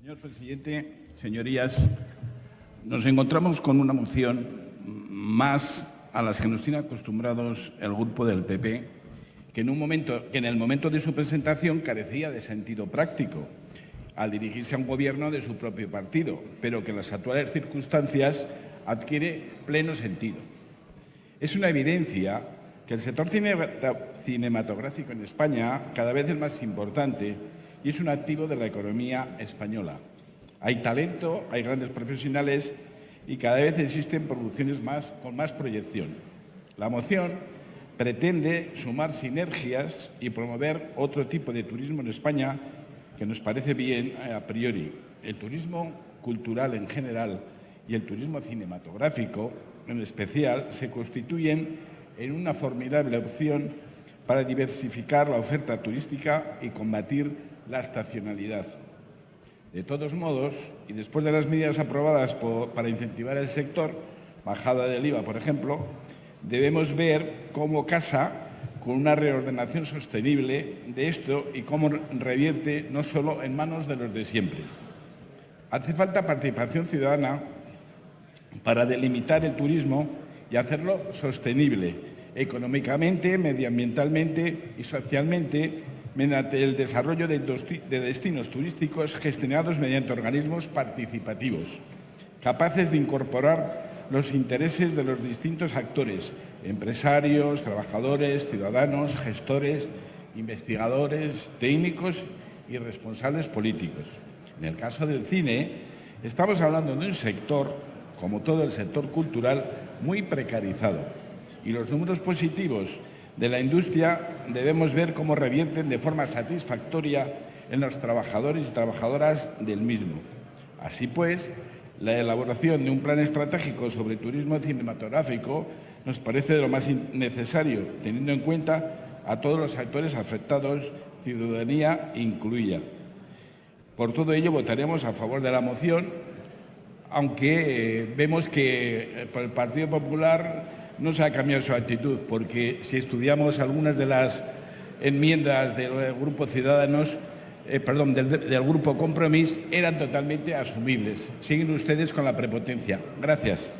Señor presidente, señorías, nos encontramos con una moción más a las que nos tiene acostumbrados el grupo del PP, que en, un momento, que en el momento de su presentación carecía de sentido práctico al dirigirse a un gobierno de su propio partido, pero que en las actuales circunstancias adquiere pleno sentido. Es una evidencia que el sector cinematográfico en España cada vez es más importante y es un activo de la economía española. Hay talento, hay grandes profesionales y cada vez existen producciones más con más proyección. La moción pretende sumar sinergias y promover otro tipo de turismo en España que nos parece bien a priori. El turismo cultural en general y el turismo cinematográfico en especial se constituyen en una formidable opción para diversificar la oferta turística y combatir la estacionalidad. De todos modos, y después de las medidas aprobadas para incentivar el sector, bajada del IVA, por ejemplo, debemos ver cómo casa con una reordenación sostenible de esto y cómo revierte no solo en manos de los de siempre. Hace falta participación ciudadana para delimitar el turismo y hacerlo sostenible, económicamente, medioambientalmente y socialmente, mediante el desarrollo de destinos turísticos gestionados mediante organismos participativos, capaces de incorporar los intereses de los distintos actores, empresarios, trabajadores, ciudadanos, gestores, investigadores, técnicos y responsables políticos. En el caso del cine, estamos hablando de un sector, como todo el sector cultural, muy precarizado. Y los números positivos de la industria debemos ver cómo revierten de forma satisfactoria en los trabajadores y trabajadoras del mismo. Así pues, la elaboración de un plan estratégico sobre turismo cinematográfico nos parece de lo más necesario, teniendo en cuenta a todos los actores afectados, ciudadanía incluida. Por todo ello, votaremos a favor de la moción, aunque eh, vemos que eh, el Partido Popular no se ha cambiado su actitud, porque si estudiamos algunas de las enmiendas del Grupo Ciudadanos, eh, perdón, del, del, Grupo Compromís, eran totalmente asumibles. Siguen ustedes con la prepotencia. Gracias.